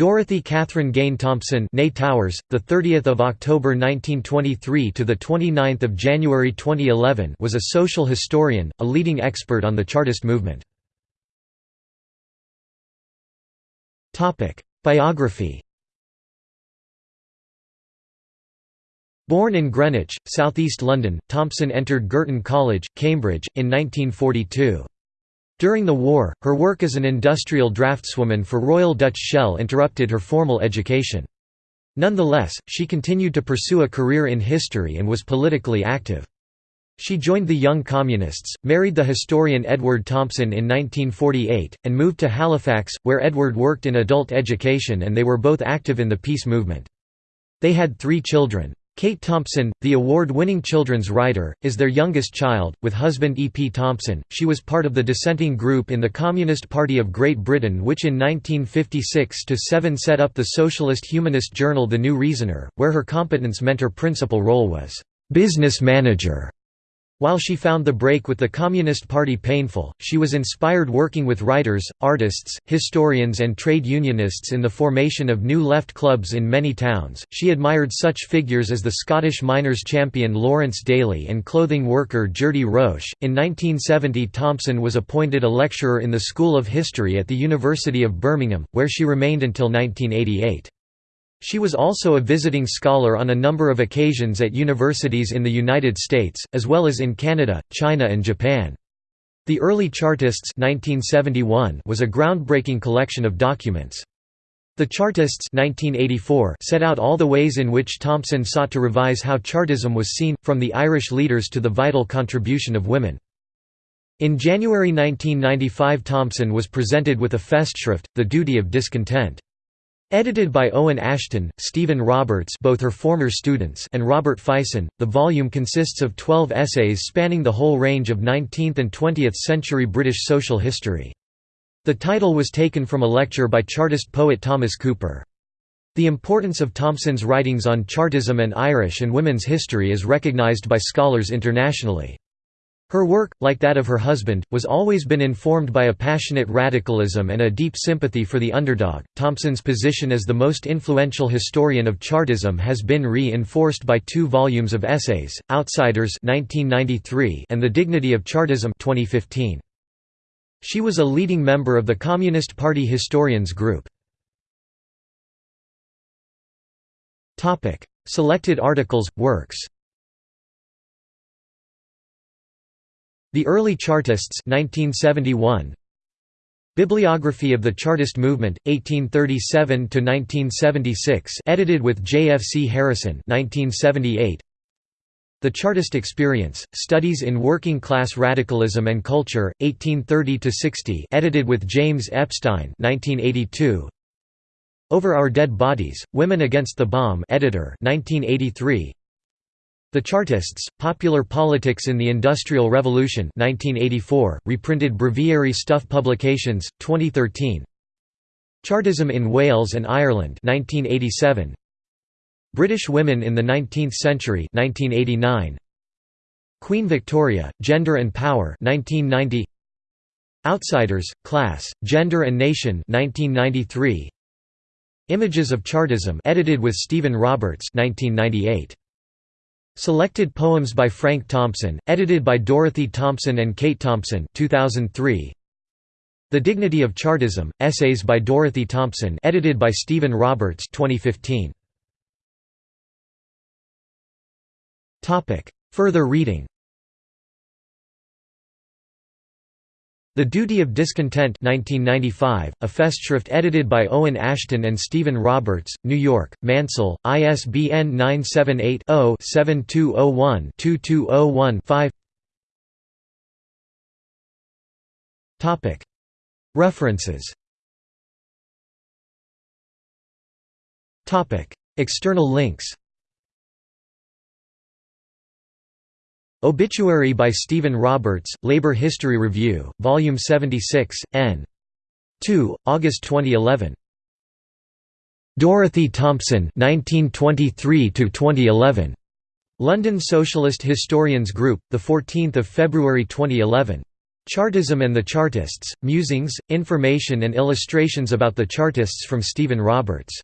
Dorothy Catherine Gane Thompson, née Towers, the 30th of October 1923 to the 29th of January 2011, was a social historian, a leading expert on the Chartist movement. Topic: Biography. Born in Greenwich, southeast London, Thompson entered Girton College, Cambridge, in 1942. During the war, her work as an industrial draftswoman for Royal Dutch Shell interrupted her formal education. Nonetheless, she continued to pursue a career in history and was politically active. She joined the Young Communists, married the historian Edward Thompson in 1948, and moved to Halifax, where Edward worked in adult education and they were both active in the peace movement. They had three children. Kate Thompson, the award-winning children's writer, is their youngest child, with husband E. P. Thompson. She was part of the dissenting group in the Communist Party of Great Britain which in 1956–7 set up the socialist humanist journal The New Reasoner, where her competence meant her principal role was «business manager». While she found the break with the Communist Party painful, she was inspired working with writers, artists, historians, and trade unionists in the formation of new left clubs in many towns. She admired such figures as the Scottish miners' champion Lawrence Daly and clothing worker Geordie Roche. In 1970, Thompson was appointed a lecturer in the School of History at the University of Birmingham, where she remained until 1988. She was also a visiting scholar on a number of occasions at universities in the United States, as well as in Canada, China and Japan. The Early Chartists 1971 was a groundbreaking collection of documents. The Chartists 1984 set out all the ways in which Thompson sought to revise how Chartism was seen, from the Irish leaders to the vital contribution of women. In January 1995 Thompson was presented with a Festschrift, The Duty of Discontent. Edited by Owen Ashton, Stephen Roberts both her former students and Robert Fyson, the volume consists of 12 essays spanning the whole range of 19th and 20th century British social history. The title was taken from a lecture by Chartist poet Thomas Cooper. The importance of Thompson's writings on Chartism and Irish and women's history is recognised by scholars internationally. Her work, like that of her husband, was always been informed by a passionate radicalism and a deep sympathy for the underdog. Thompson's position as the most influential historian of Chartism has been re-enforced by two volumes of essays, Outsiders (1993) and The Dignity of Chartism (2015). She was a leading member of the Communist Party Historians Group. Topic: Selected articles, works. The Early Chartists 1971. Bibliography of the Chartist Movement, 1837–1976 edited with J. F. C. Harrison 1978. The Chartist Experience, Studies in Working-Class Radicalism and Culture, 1830–60 edited with James Epstein 1982. Over Our Dead Bodies, Women Against the Bomb editor 1983. The Chartists, Popular Politics in the Industrial Revolution 1984, reprinted Breviary Stuff Publications, 2013 Chartism in Wales and Ireland 1987. British Women in the Nineteenth Century 1989. Queen Victoria, Gender and Power 1990. Outsiders, Class, Gender and Nation 1993. Images of Chartism edited with Stephen Roberts 1998. Selected poems by Frank Thompson, edited by Dorothy Thompson and Kate Thompson 2003. The Dignity of Chartism, essays by Dorothy Thompson edited by Stephen Roberts 2015. Further reading The Duty of Discontent 1995, a Festschrift edited by Owen Ashton and Stephen Roberts, New York, Mansell, ISBN 978-0-7201-2201-5 References. External links Obituary by Stephen Roberts, Labor History Review, Volume 76, n. 2, August 2011. Dorothy Thompson 1923 2011. London Socialist Historians Group, the 14th of February 2011. Chartism and the Chartists, Musings, Information and Illustrations about the Chartists from Stephen Roberts